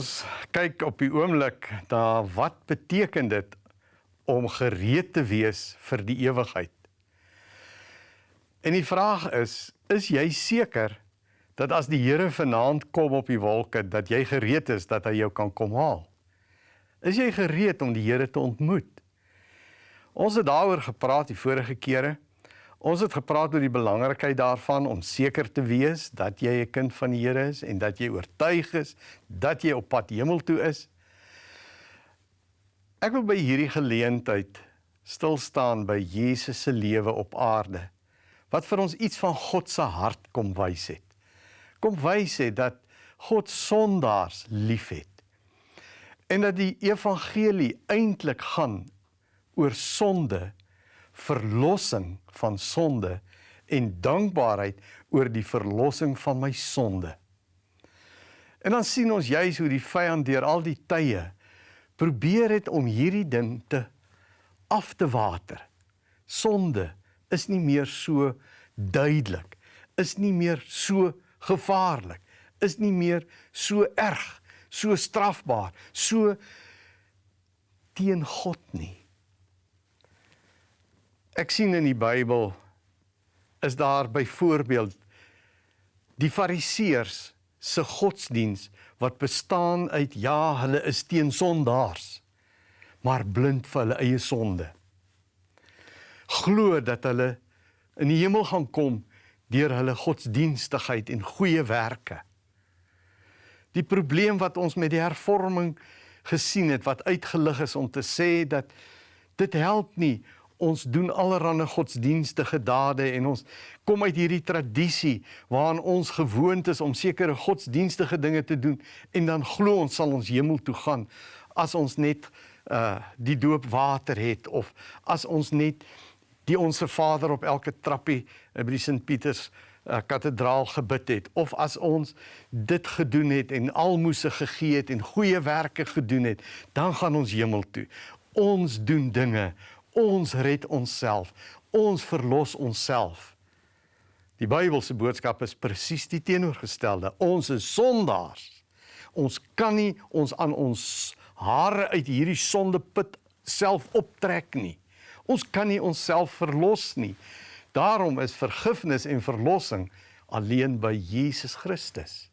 Ons kyk op die oomblik na wat beteken dit om gereed te wees vir die ewigheid. En die vraag is, is jy seker dat as die Here vanaand kom op die wolke dat jy gereed is dat hy jou kan kom haal? Is jy gereed om die Here te ontmoet? Ons het daaroor gepraat die vorige kere. Ons het gepraat oor die belangrikheid daarvan om seker te wees dat jy 'n kind van die Here is en dat jy oortuig is dat jy op pad hemel toe is. Ek wil by hierdie geleentheid stil staan by Jesus se lewe op aarde wat vir ons iets van God se hart kom wys het. Kom wys het dat God sondaars liefhet. En dat die evangelie eintlik gaan oor sonde verlossing van sonde en dankbaarheid oor die verlossing van my sonde. En dan sien ons juis hoe die vyand deur al die tye probeer het om hierdie ding te af te water. Sonde is nie meer so duidelik, is nie meer so gevaarlik, is nie meer so erg, so strafbaar, so teen God nie. Ek sien in die Bybel is daar byvoorbeeld die Fariseërs se godsdiens wat bestaan uit ja, hulle is teen sondaars, maar blind vir hulle eie sonde. Glo dat hulle in die hemel gaan kom deur hulle godsdienstigheid en goeie werke. Die probleem wat ons met die hervorming gesien het wat uitgelig is om te sê dat dit help nie ons doen allerlei godsdienstige dade en ons kom uit hierdie tradisie waarin ons gewoond is om sekere godsdienstige dinge te doen en dan glo ons sal ons hemel toe gaan as ons net uh die doopwater het of as ons net die onsse Vader op elke trappie by die Sint Pieters uh, kathedraal gebid het of as ons dit gedoen het en almoses gegee het en goeie werke gedoen het dan gaan ons hemel toe. Ons doen dinge Ons red onsself. Ons verlos onsself. Die Bybelse boodskap is presies die teenoorgestelde. Ons is sondaars. Ons kan nie ons aan ons hare uit hierdie sondeput self optrek nie. Ons kan nie onsself verlos nie. Daarom is vergifnis en verlossing alleen by Jesus Christus.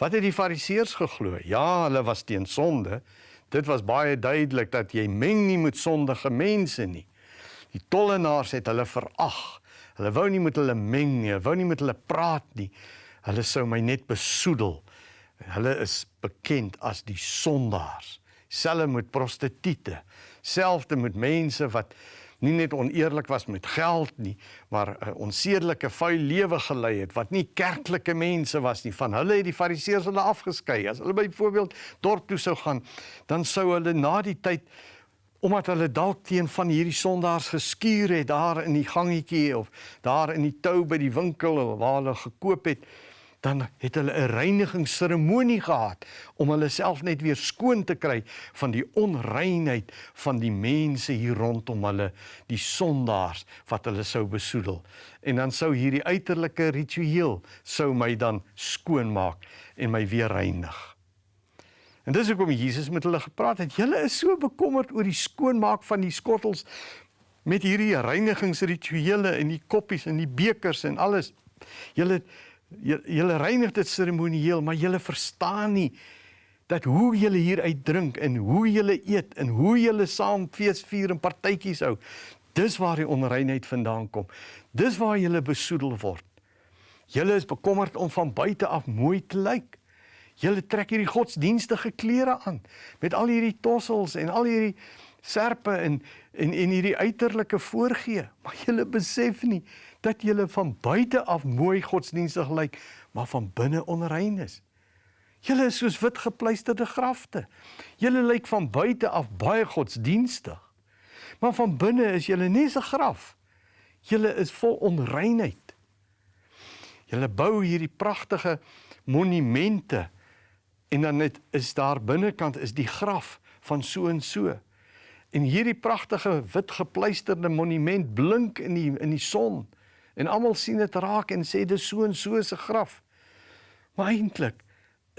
Wat het die Fariseërs geglo? Ja, hulle was teen sonde, Dit was baie duidelik dat jy meng nie met sondige mense nie. Die tollenaars het hulle verag. Hulle wou nie met hulle meng nie, wou nie met hulle praat nie. Hulle sou my net besoedel. Hulle is bekend as die sondaars. Selfs met prostituie, selfs met mense wat nie net oneerlik was met geld nie, maar 'n uh, onsedelike vuil lewe gelei het wat nie kerklike mense was nie. Van hulle het die fariseërs hulle afgeskei. As hulle byvoorbeeld dorp toe sou gaan, dan sou hulle na die tyd omdat hulle dalk teen van hierdie sondaars geskuur het daar in die gangetjie of daar in die tou by die winkel waar hulle gekoop het, dan het hulle 'n reinigingsseremonie gehad om hulle self net weer skoon te kry van die onreinheid van die mense hier rondom hulle, die sondaars wat hulle sou besoedel. En dan sou hierdie uiterlike ritueel sou my dan skoon maak en my weer reinig. En dis hoekom Jesus met hulle gepraat het. Julle is so bekommerd oor die skoonmaak van die skottels met hierdie reinigingsrituele en die koppies en die bekers en alles. Julle julle reinig dit seremonieel, maar julle verstaan nie dat hoe julle hier uitdrink en hoe julle eet en hoe julle saam feesvier en partytjies hou, dis waar die onreinheid vandaan kom. Dis waar julle besoedel word. Julle is bekommerd om van buite af mooi te lyk. Julle trek hierdie godsdienstige klere aan met al hierdie tossels en al hierdie serpe en en en hierdie uiterlike voorgee, maar julle besef nie dat julle van buite af mooi godsdienstig lyk, maar van binne onrein is. Julle is soos wit gepleisterde grafte. Julle lyk van buite af baie godsdienstig, maar van binne is julle nie 'n graf. Julle is vol onreinheid. Julle bou hierdie pragtige monumente en dan net is daar binnekant is die graf van so en so. En hierdie pragtige wit gepleisterde monument blink in die in die son. En almal sien dit raak en sê dis so en so se graf. Maar eintlik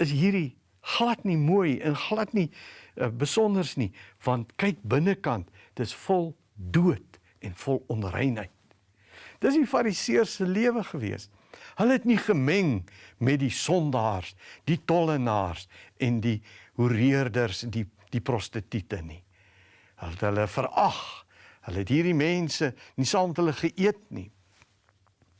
is hierdie glad nie mooi en glad nie uh, besonders nie, want kyk binnekant, dis vol dood en vol onreinheid. Dis die fariseërs se lewe gewees. Hulle het nie gemeng met die sondaars, die tollenaars en die hoereerders, die die prostituie nie. Hulle het hulle verag. Hulle het hierdie mense nie saam met hulle geëet nie.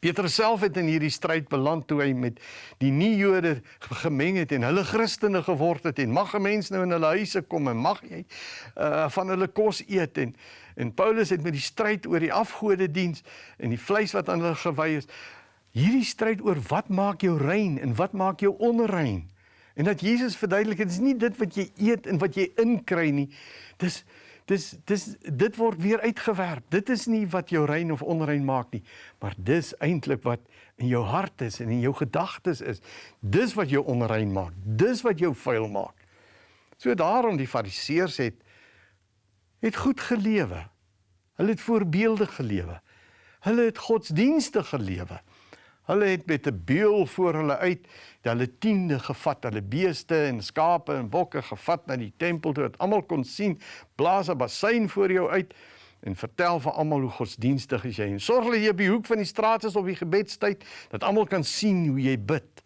Petrus self het in hierdie stryd beland toe hy met die nie-Jode gemeng het en hulle Christene geword het en mag 'n mens nou in hulle huise kom en mag jy uh van hulle kos eet en en Paulus het met die stryd oor die afgode diens en die vleis wat aan hulle gewy is hierdie stryd oor wat maak jou rein en wat maak jou onrein? En dat Jesus verduidelik dit is nie dit wat jy eet en wat jy inkry nie dis dis dis dit word weer uitgewerp. Dit is nie wat jou rein of onrein maak nie, maar dis eintlik wat in jou hart is en in jou gedagtes is. Dis wat jou onrein maak. Dis wat jou vuil maak. So daarom die fariseërs het het goed gelewe. Hulle het voorbeeldig gelewe. Hulle het godsdienstig gelewe. Hulle het met 'n beul voor hulle uit, hulle tiende gevat, hulle beeste en skape en bokke gevat na die tempel toe dat almal kon sien, blaas 'n bassein voor jou uit en vertel vir almal hoe godsdienstig jy is. En sorg dat jy op die hoek van die straat is op die gebedstyd dat almal kan sien hoe jy bid.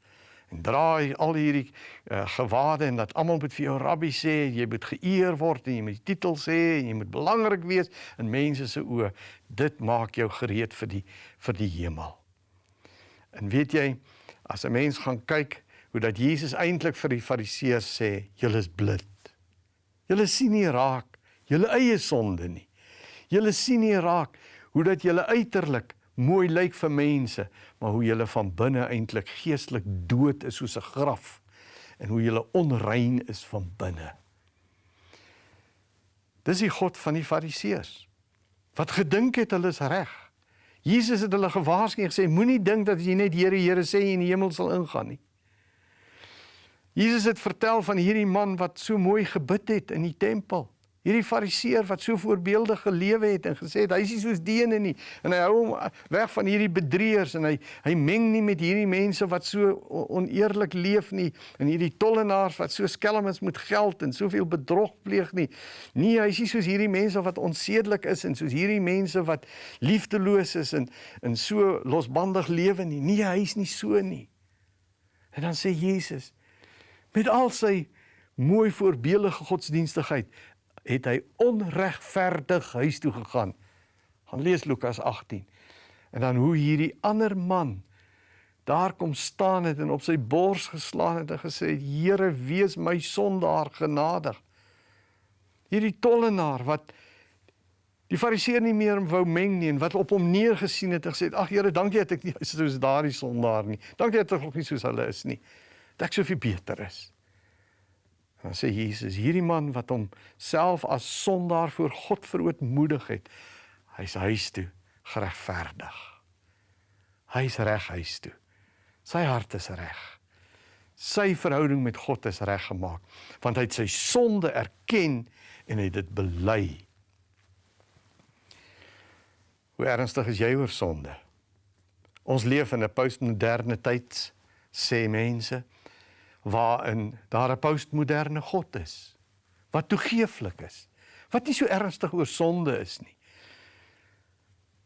En draai al hierdie uh, gewade en dat almal moet vir jou rabbi sê, jy moet geëer word en jy moet die titel sê en jy moet belangrik wees in mense se oë. Dit maak jou gereed vir die vir die hemel. En weet jy, as 'n mens gaan kyk hoe dat Jesus eintlik vir die Fariseërs sê, julle is blind. Julle sien nie raak julle eie sonde nie. Julle sien nie raak hoe dat julle uiterlik mooi lyk vir mense, maar hoe julle van binne eintlik geestelik dood is soos 'n graf en hoe julle onrein is van binne. Dis die God van die Fariseërs wat gedink het hulle is reg. Jesus het hulle gewaarsku en gesê moenie dink dat jy net Here Here sê en in die hemel sal ingaan nie. Jesus het vertel van hierdie man wat so mooi gebid het in die tempel. Hierdie fariseer wat so voorbeeldig gelewe het en gesê het hy is nie soos die ene nie en hy hou hom weg van hierdie bedrieërs en hy hy meng nie met hierdie mense wat so oneerlik leef nie en hierdie tollenaars wat so skelm is met geld en soveel bedrog pleeg nie. Nee, hy is nie soos hierdie mense wat onsedelik is en soos hierdie mense wat liefdeloos is en en so losbandig lewe nie. Nee, hy is nie so nie. En dan sê Jesus met al sy mooi voorbeeldige godsdienstigheid het hy onregverdig huis toe gegaan. Gaan lees Lukas 18. En dan hoe hierdie ander man daar kom staan het en op sy bors geslaan het en gesê het: "Here, wees my sondaar genadig." Hierdie tollenaar wat die fariseer nie meer wou meng nie en wat op hom neergesien het en gesê het: "Ag Here, dankie dat ek nie soos daardie sondaar nie. Dankie dat ek nog nie soos hulle is nie. Dat ek soveel beter is." Dan sê Jesus, hierdie man wat hom self as sondaar voor God verootmoedig het, hy's huis toe geregverdig. Hy's reg huis toe. Sy hart is reg. Sy verhouding met God is reggemaak, want hy het sy sonde erken en hy het dit bely. Hoe ernstig is jy oor sonde? Ons leef in 'n postmoderne tyd, sê mense waarin daar 'n postmoderne God is wat toegeeflik is wat nie so ernstig oor sonde is nie.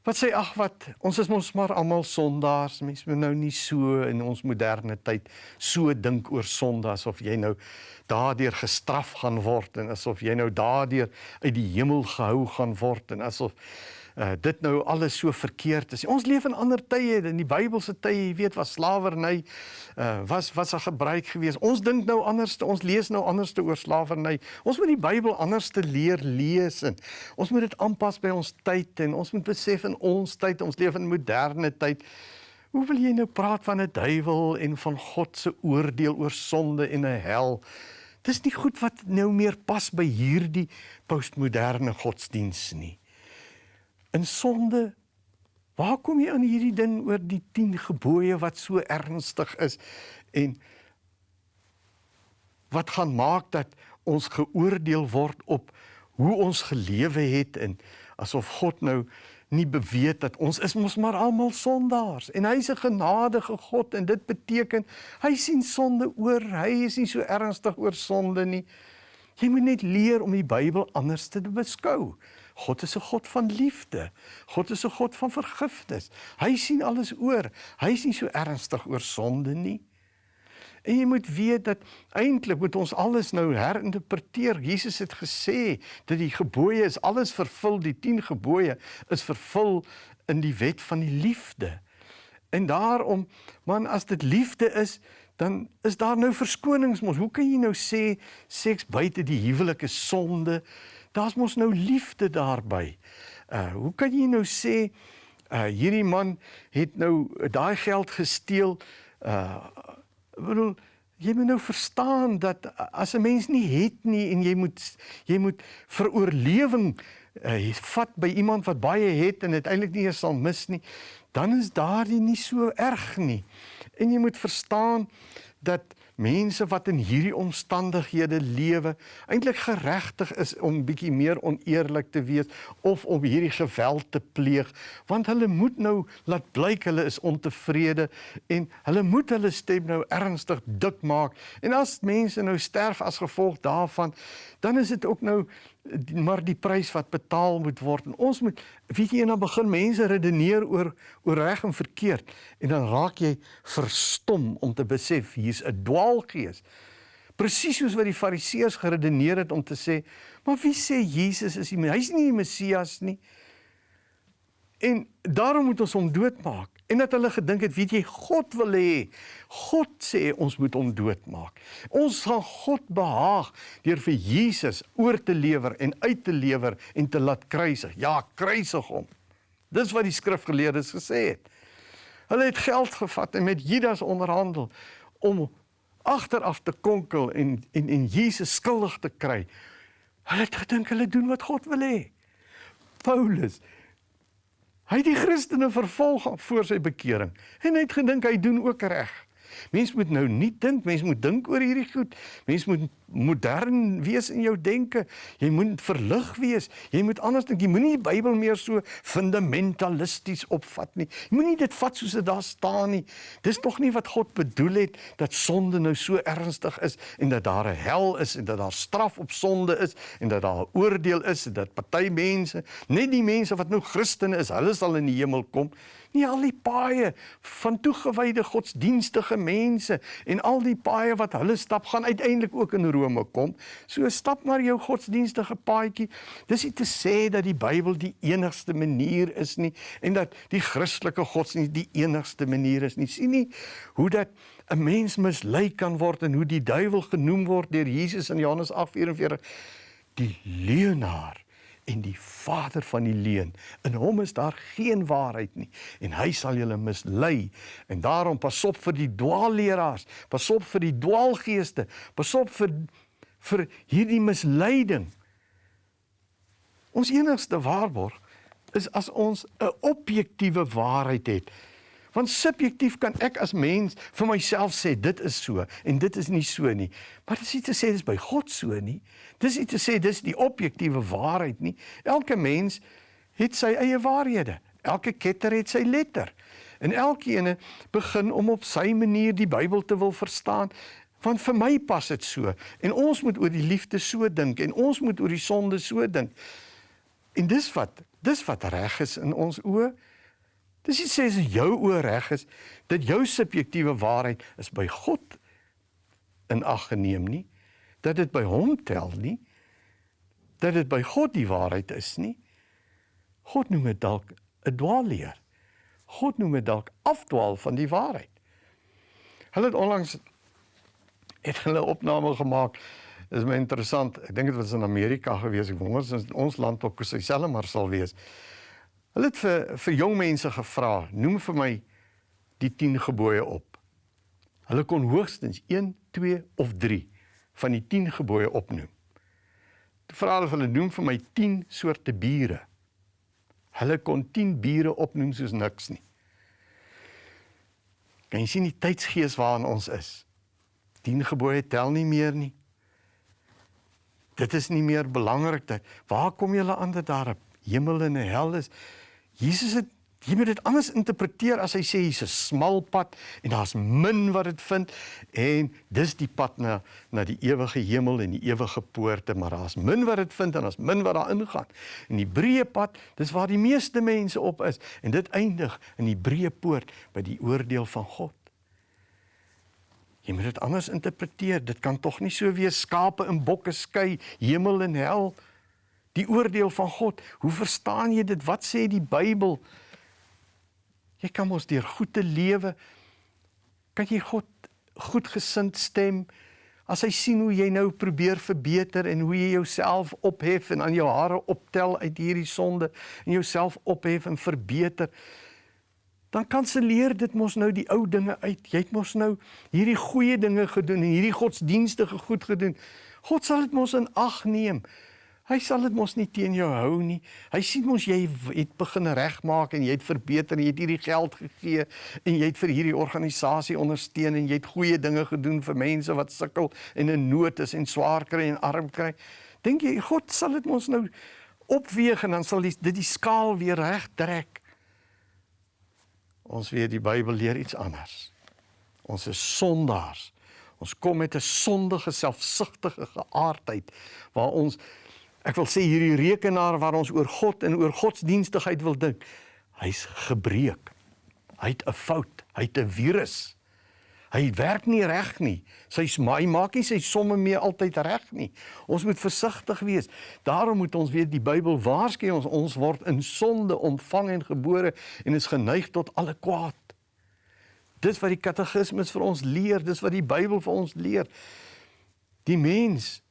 Wat sê ag wat ons is mos maar almal sondaars. Mense moet nou nie so in ons moderne tyd so dink oor sonde asof jy nou daardeur gestraf gaan word en asof jy nou daardeur uit die hemel gehou gaan word en asof uh, dit nou alles so verkeerd is. Ons leef in ander tye, in die Bybelse tye, jy weet, was slawerny uh, was was 'n gebruik geweest. Ons dink nou anders, ons lees nou anders oor slawerny. Ons moet die Bybel anders te leer lees en ons moet dit aanpas by ons tyd en ons moet besef in ons tyd, ons leef in moderne tyd. Hoe wil jy nou praat van 'n duiwel en van God se oordeel oor sonde en 'n hel? Dis nie goed wat nou meer pas by hierdie postmoderne godsdiens nie in sonde. Waar kom jy aan hierdie ding oor die 10 gebooie wat so ernstig is en wat gaan maak dat ons geoordeel word op hoe ons gelewe het en asof God nou nie beweet dat ons is mos maar almal sondaars en hy is 'n genadige God en dit beteken hy sien sonde oor. Hy is nie so ernstig oor sonde nie. Jy moet net leer om die Bybel anders te beskou. God is 'n God van liefde. God is 'n God van vergifnis. Hy sien alles oor. Hy is nie so ernstig oor sonde nie. En jy moet weet dat eintlik moet ons alles nou herinterpreteer. Jesus het gesê dat die gebooie is alles vervul, die 10 gebooie is vervul in die wet van die liefde. En daarom, man, as dit liefde is, dan is daar nou verskonings mos. Hoe kan jy nou sê seks buite die huwelik is sonde? Daar's mos nou liefde daarby. Uh hoe kan jy nou sê uh hierdie man het nou daai geld gesteel? Uh bedoel jy moet nou verstaan dat as 'n mens nie het nie en jy moet jy moet vir oorlewing uh, vat by iemand wat baie het en dit eintlik nie eens sal mis nie, dan is daardie nie so erg nie. En jy moet verstaan dat mense wat in hierdie omstandighede lewe eintlik geregtig is om bietjie meer oneerlik te wees of om hierdie geweld te pleeg want hulle moet nou laat blyk hulle is ontevrede en hulle moet hulle stem nou ernstig dik maak. En as mense nou sterf as gevolg daarvan dan is dit ook nou maar die prys wat betaal moet word. En ons moet weet jy dan begin mense redeneer oor oor reg en verkeerd. En dan raak jy verstom om te besef hier's 'n dwaalgees. Presies soos wat die fariseërs geredeneer het om te sê maar wie sê Jesus is die hy's nie die Messias nie. En daarom moet ons hom doodmaak En dat hulle gedink het, weet jy, God wil hê. God sê ons moet hom doodmaak. Ons gaan God behaag deur vir Jesus oor te lewer en uit te lewer en te laat kruisig. Ja, kruisig hom. Dis wat die skrifgeleerdes gesê het. Hulle het geld gevat en met Judas onderhandel om agteraf te konkel en en en Jesus skuldig te kry. Hulle het gedink hulle doen wat God wil hê. Paulus Hy het die Christene vervolg voor sy bekering en hy het gedink hy doen ook reg. Mens moet nou nie dink, mens moet dink oor hierdie goed. Mens moet modern wees in jou denke. Jy moet verlig wees. Jy moet anders dink. Jy moenie die Bybel meer so fundamentalisties opvat nie. Jy moenie dit vat soos dit daar staan nie. Dis tog nie wat God bedoel het dat sonde nou so ernstig is en dat daar 'n hel is en dat daar straf op sonde is en dat daar 'n oordeel is en dat party mense, net die mense wat nou Christene is, hulle sal in die hemel kom nie al die paaie van toegewyde godsdienstige mense en al die paaie wat hulle stap gaan uiteindelik ook in Rome kom. So stap maar jou godsdienstige paadjie. Dis nie te sê dat die Bybel die enigste manier is nie en dat die Christelike godsdienst die enigste manier is nie. Sien nie hoe dat 'n mens mislei kan word en hoe die duiwel genoem word deur Jesus in Johannes 8:44 die leienaar en die vader van die leuen. In hom is daar geen waarheid nie en hy sal julle mislei. En daarom pas op vir die dwaalleraars, pas op vir die dwaalgeeste, pas op vir vir hierdie misleiding. Ons enigste waarborg is as ons 'n objektiewe waarheid het Want subjektief kan ek as mens vir myself sê dit is so en dit is nie so nie. Maar dit is nie te sê dis by God so nie. Dis nie te sê dis die objektiewe waarheid nie. Elke mens het sy eie waarhede. Elke ketter het sy letter. En elkeen begin om op sy manier die Bybel te wil verstaan. Want vir my pas dit so en ons moet oor die liefde so dink en ons moet oor die sonde so dink. En dis wat dis wat reg is in ons oë. Dis nie sê as jou oor reg is dat jou subjektiewe waarheid is by God in ag geneem nie, dat dit by hom tel nie, dat dit by God die waarheid is nie. God noem dit dalk 'n dwaalleer. God noem dit dalk afdwaal van die waarheid. Hulle het onlangs het hulle opname gemaak. Dit is my interessant. Ek dink dit was in Amerika gewees. Ek wonder as ons land ook dieselfde maar sal wees. Hulle het vir vir jong mense gevra, noem vir my die 10 gebooie op. Hulle kon hoogstens 1, 2 of 3 van die 10 gebooie opnoem. Toe vra hulle hulle noem vir my 10 soorte bure. Hulle kon 10 bure opnoem soos niks nie. Kan jy sien die tydsgees waarin ons is? 10 gebooie tel nie meer nie. Dit is nie meer belangrik dat waar kom julle aan dat daar 'n hemel en 'n hel is? Jesus het jy moet dit anders interpreteer as hy sê hier's 'n smal pad en daar's min wat dit vind en dis die pad na na die ewige hemel en die ewige poorte, maar daar's min wat dit vind en daar's min wat daar ingaan. En die breë pad, dis waar die meeste mense op is en dit eindig in die breë poort by die oordeel van God. Jy moet dit anders interpreteer. Dit kan tog nie so wees skape en bokke skei, hemel en hel. Die oordeel van God. Hoe verstaan jy dit? Wat sê die Bybel? Jy kan mos deur goed te lewe kan jy God goedgesind stem as hy sien hoe jy nou probeer verbeter en hoe jy jouself ophef en aan jou hare optel uit hierdie sonde en jouself ophef en verbeter dan kanselleer dit mos nou die ou dinge uit jy het mos nou hierdie goeie dinge gedoen en hierdie godsdienstige goed gedoen God sal dit mos in ag neem Hy sal dit mos nie teen jou hou nie. Hy sien mos jy het begin regmaak en jy het verbeter en jy het hierdie geld gegee en jy het vir hierdie organisasie ondersteun en jy het goeie dinge gedoen vir mense wat sukkel en in nood is en swaar kry en arm kry. Dink jy God sal dit mos nou opweeg en dan sal dit die skaal weer reg trek? Ons weet die Bybel leer iets anders. Ons is sondaars. Ons kom met 'n sondige, selfsugtige geaardheid waar ons Ek wil sê hierdie rekenaar waar ons oor God en oor godsdienstigheid wil dink, hy's gebreek. Hy het 'n fout, hy het 'n virus. Hy werk nie reg nie. Sy hy maak nie sy somme meer altyd reg nie. Ons moet versigtig wees. Daarom moet ons weet die Bybel waarsku ons ons word in sonde ontvang en gebore en is geneig tot alle kwaad. Dis wat die katekismes vir ons leer, dis wat die Bybel vir ons leer. Die mens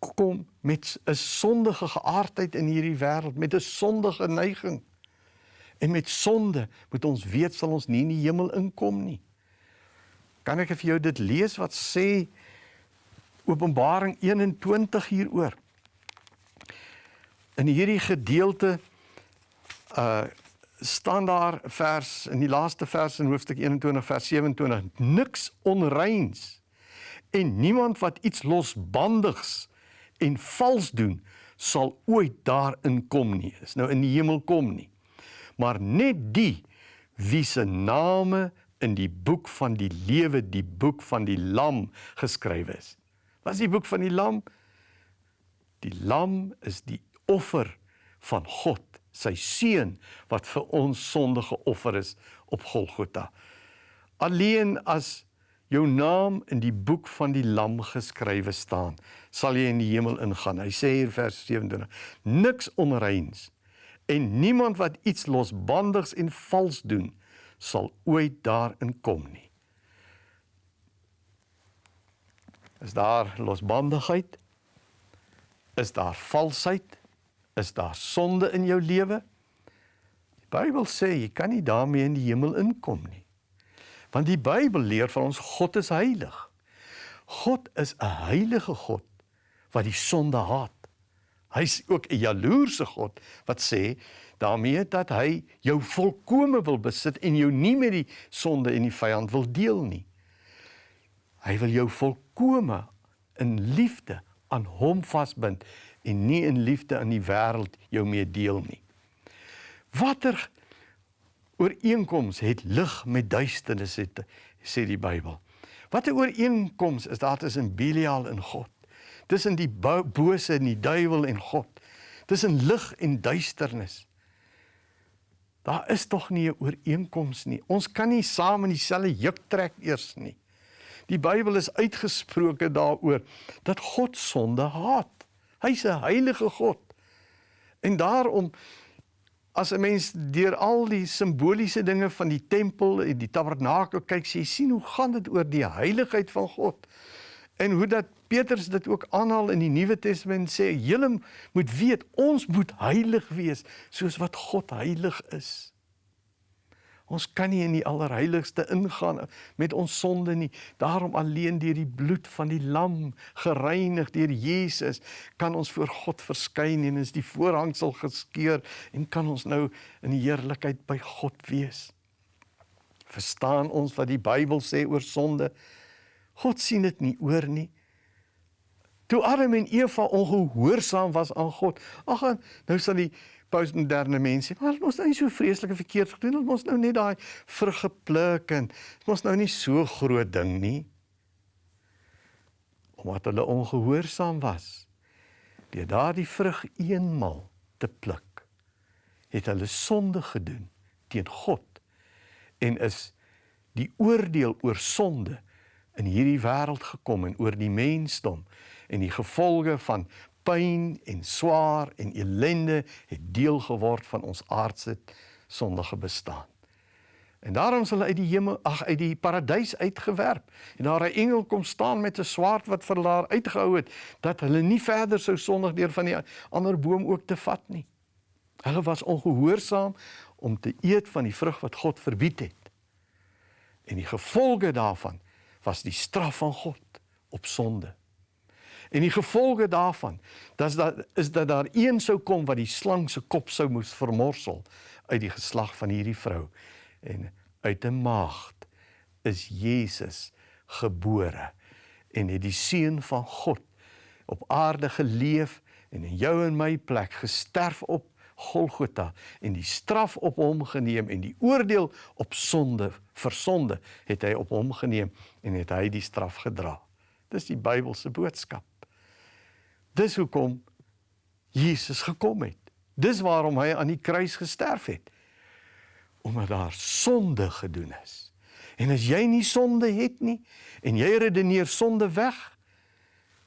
kom met 'n sondige geaardheid in hierdie wêreld, met 'n sondige neiging. En met sonde moet ons weet sal ons nie in die hemel inkom nie. Kan ek vir jou dit lees wat sê Openbaring 21 hieroor? In hierdie gedeelte uh staan daar vers in die laaste vers in hoofstuk 21 vers 27 niks onreins en niemand wat iets losbandigs en vals doen sal ooit daarin kom nie. Is nou in die hemel kom nie. Maar net die wie se name in die boek van die lewe, die boek van die lam geskryf is. Wat is die boek van die lam? Die lam is die offer van God, sy seun wat vir ons sondige offer is op Golgotha. Alleen as jou naam in die boek van die lam geskrywe staan, sal jy in die hemel ingaan. Hy sê hier vers 27: Niks onreins en niemand wat iets losbandigs en vals doen, sal ooit daarin kom nie. Is daar losbandigheid? Is daar valsheid? Is daar sonde in jou lewe? Die Bybel sê jy kan nie daarmee in die hemel inkom nie. Want die Bybel leer van ons God is heilig. God is 'n heilige God wat die sonde haat. Hy's ook 'n jaloerse God wat sê daarmee dat hy jou volkome wil besit en jou nie met die sonde en die vyand wil deel nie. Hy wil jou volkome in liefde aan hom vasbind en nie in liefde aan die wêreld jou mee deel nie. Watter ooreenkoms het lig met duisternis het sê die Bybel. Wat 'n ooreenkoms is daar tussen Belial en God? Tussen die bose en die duiwel en God. Tussen lig en duisternis. Daar is tog nie 'n ooreenkoms nie. Ons kan nie saam in dieselfde juk trek eers nie. Die Bybel is uitgesproke daaroor dat God sonde haat. Hy's 'n heilige God. En daarom as 'n mens deur al die simboliese dinge van die tempel en die tabernakel kyk, sê jy sien hoe gaan dit oor die heiligheid van God. En hoe dat Petrus dit ook aanhaal in die Nuwe Testament sê, julle moet weet ons moet heilig wees soos wat God heilig is. Ons kan nie in die allerheiligste ingaan met ons sonde nie. Daarom alleen deur die bloed van die lam gereinig deur Jesus kan ons voor God verskyn en is die voorhangsel geskeur en kan ons nou in die heerlikheid by God wees. Verstaan ons wat die Bybel sê oor sonde? God sien dit nie oor nie. Toe Adam en Eva ongehoorsaam was aan God. Ag, nou sal die postmoderne mense, maar ons nou nie so vreeslike verkeerd gedoen, ons nou net daai vrug gepluk en ons nou nie so groot ding nie. Omdat hulle ongehoorsaam was, deur daardie vrug eenmal te pluk, het hulle sonde gedoen teen God en is die oordeel oor sonde in hierdie wêreld gekom en oor die mensdom en die gevolge van pyn en swaar en ellende het deel geword van ons aardse sondige bestaan. En daarom sal uit die hemel ag uit die paradys uitgewerp en daar 'n engel kom staan met 'n swaard wat vir hulle uitgehou het dat hulle nie verder sou sondig deur van die ander boom ook te vat nie. Hulle was ongehoorsaam om te eet van die vrug wat God verbied het. En die gevolge daarvan was die straf van God op sonde. En die gevolge daarvan, dat dat is dat daar een sou kom wat die slang se kop sou moes vermorsel uit die geslag van hierdie vrou. En uit 'n maagd is Jesus gebore en het die seun van God op aarde geleef en in jou en my plek gesterf op Golgotha en die straf op hom geneem en die oordeel op sonde vir sonde het hy op hom geneem en het hy die straf gedra. Dis die Bybelse boodskap. Dis hoekom Jesus gekom het. Dis waarom hy aan die kruis gesterf het. Omdat daar sonde gedoen is. En as jy nie sonde het nie en jy redeneer sonde weg,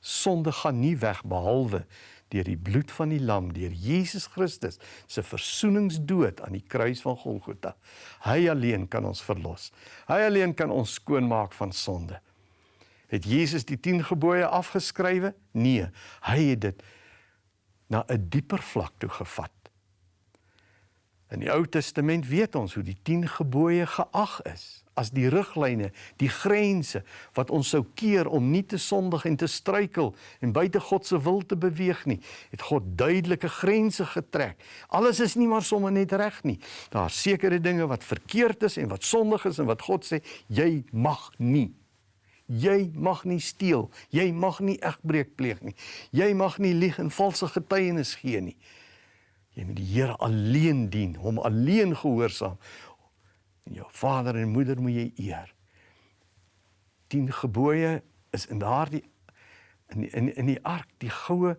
sonde gaan nie weg behalwe deur die bloed van die lam, deur Jesus Christus se versoeningsdood aan die kruis van Golgotha. Hy alleen kan ons verlos. Hy alleen kan ons skoonmaak van sonde. Het Jesus die 10 gebooie afgeskrywe? Nee, hy het dit na 'n dieper vlak toe gevat. In die Ou Testament weet ons hoe die 10 gebooie geag is as die riglyne, die grense wat ons sou keer om nie te sondig en te struikel en buite God se wil te beweeg nie. Het God duidelike grense getrek. Alles is nie maar sommer net reg nie. Daar's sekere dinge wat verkeerd is en wat sondig is en wat God sê jy mag nie Jy mag nie steel, jy mag nie egbreek pleeg nie. Jy mag nie lieg en valse getuienis gee nie. Jy moet die Here alleen dien, hom alleen gehoorsaam. En jou vader en moeder moet jy eer. 10 gebooie is in daardie in in in die ark, die goue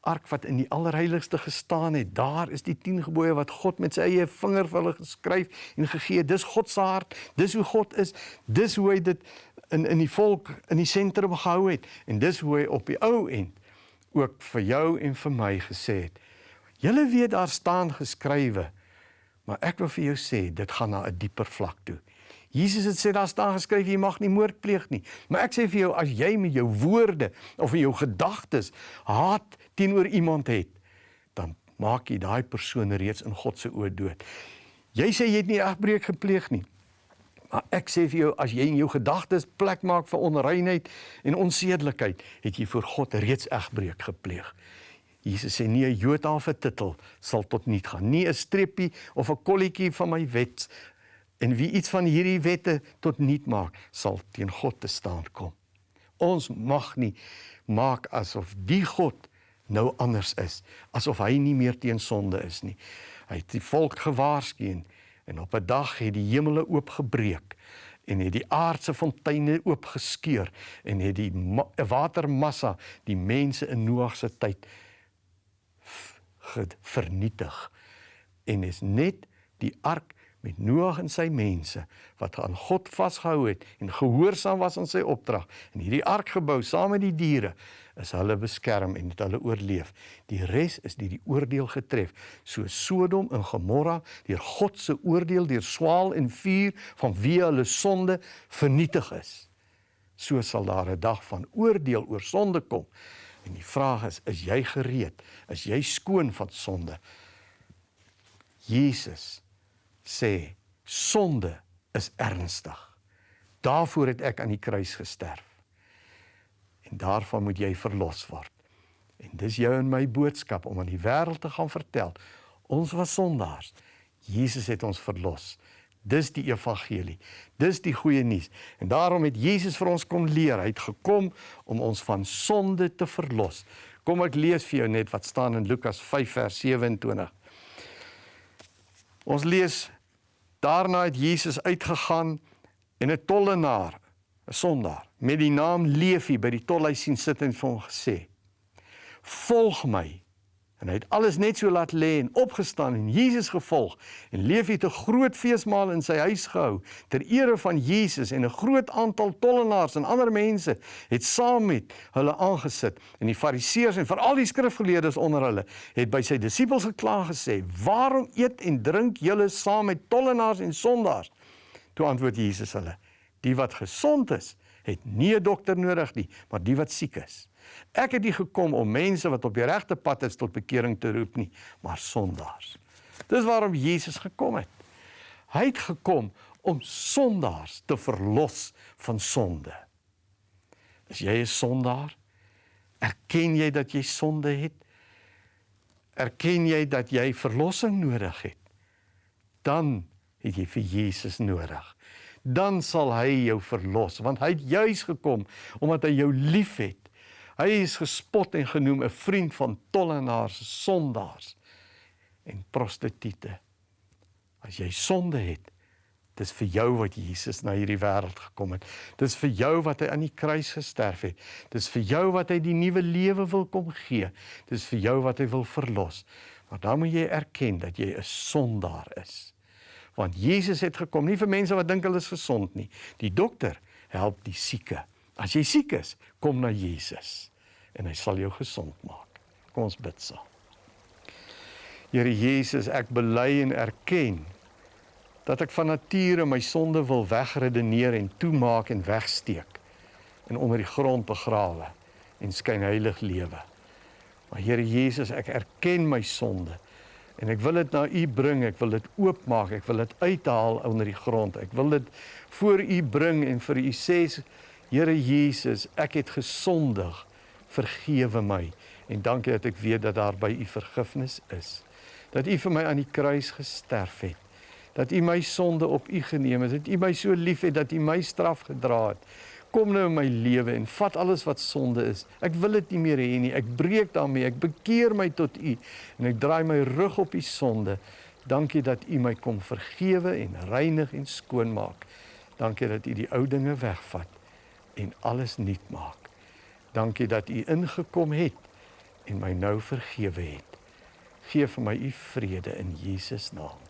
ark wat in die allerheiligste gestaan het. Daar is die 10 gebooie wat God met sy eie vinger vir hulle geskryf en gegee. Dis God se hart. Dis hoe God is. Dis hoe hy dit in in die volk in die sentrum gehou het en dis hoe hy op die ou end ook vir jou en vir my gesê het. Julle weet daar staan geskrywe, maar ek wil vir jou sê dit gaan na 'n dieper vlak toe. Jesus het sê daar staan geskryf jy mag nie moord pleeg nie. Maar ek sê vir jou as jy met jou woorde of in jou gedagtes haat teenoor iemand het, dan maak jy daai persoon reeds in God se oë dood. Jy sê jy het nie egbreek gepleeg nie. Maar ek sê vir jou as jy in jou gedagtes plek maak vir onreinheid en onsedelikheid, het jy voor God reeds egbreek gepleeg. Jesus sê nie 'n jota of 'n titel sal tot niet gaan, nie 'n streepie of 'n kolletjie van my wet en wie iets van hierdie wette tot niet maak, sal teen God te staan kom. Ons mag nie maak asof die God nou anders is, asof hy nie meer teen sonde is nie. Hy het die volk gewaarsku En op 'n dag het die hemele oopgebreek en het die aardse fonteine oopgeskeur en het die watermassa die mense in Noag se tyd vernietig. En is net die ark met Noag en sy mense wat aan God vasgehou het en gehoorsaam was aan sy opdrag en hierdie ark gebou saam met die diere is hulle beskerm en het hulle oorleef. Die res is deur die oordeel getref, so Sodom en Gomorra deur God se oordeel deur swaal en vuur van wie hulle sonde vernietig is. So sal daar 'n dag van oordeel oor sonde kom. En die vraag is, is jy gereed? Is jy skoon van sonde? Jesus sê sonde is ernstig. Daarvoor het ek aan die kruis gesterf. En daarvan moet jy verlos word. En dis jou en my boodskap om aan die wêreld te gaan vertel. Ons was sondaars. Jesus het ons verlos. Dis die evangelie. Dis die goeie nuus. En daarom het Jesus vir ons kom leer. Hy het gekom om ons van sonde te verlos. Kom ek lees vir jou net wat staan in Lukas 5 vers 27. Ons lees daarna het Jesus uitgegaan en 'n tollenaar, 'n sondaar met die naam Levi by die tolhuis sien sit en vir hom gesê: "Volg my." En hy het alles net so laat lê en opgestaan en Jesus gevolg. En Levi het 'n groot feesmaal in sy huis gehou ter ere van Jesus en 'n groot aantal tollenaars en ander mense het saam met hulle aangesit. En die Fariseërs en veral die skrifgeleerdes onder hulle het by sy disippels gekla gesê: "Waarom eet en drink julle saam met tollenaars en sondaars?" Toe antwoord Jesus hulle: "Die wat gesond is, het nie 'n dokter nodig nie, maar die wat siek is." Ek het nie gekom om mense wat op die regte pad is tot bekering te roep nie, maar sondaars. Dis waarom Jesus gekom het. Hy het gekom om sondaars te verlos van sonde. As jy 'n sondaar, erken jy dat jy sonde het? Erken jy dat jy verlossing nodig het? Dan het jy vir Jesus nodig. Dan sal hy jou verlos want hy het juis gekom omdat hy jou liefhet Hy is gespot en genoem 'n vriend van tollenaars, sondaars en prostituie. As jy sonde het, dis vir jou wat Jesus na hierdie wêreld gekom het. Dis vir jou wat hy aan die kruis gesterf het. Dis vir jou wat hy die nuwe lewe wil kom gee. Dis vir jou wat hy wil verlos. Maar dan moet jy erken dat jy 'n sondaar is. Want Jesus het gekom nie vir mense wat dink hulle is gesond nie. Die dokter help die sieke. As jy siek is, kom na Jesus en hy sal jou gesond maak. Kom ons bid saam. Here Jesus, ek bely en erken dat ek van nature my sonde wil wegredeneer en toemaak en wegsteek en onder die grond begrawe en skyn heilig lewe. Maar Here Jesus, ek erken my sonde en ek wil dit na U bring, ek wil dit oopmaak, ek wil dit uithaal onder die grond. Ek wil dit voor U bring en vir U sê Here Jesus, ek het gesondig. Vergewe my en dankie dat ek weet dat daar by U vergifnis is. Dat U vir my aan die kruis gesterf het. Dat U my sonde op U geneem het. Dat U my so liefhet dat U my straf gedra het. Kom nou in my lewe en vat alles wat sonde is. Ek wil dit nie meer hê nie. Ek breek daarmee. Ek bekeer my tot U en ek draai my rug op die sonde. Dankie dat U my kom vergewe en reinig en skoon maak. Dankie dat U die ou dinge wegvat en alles nuut maak. Dankie dat U ingekom het en my nou vergewe het. Geef vir my U vrede in Jesus naam.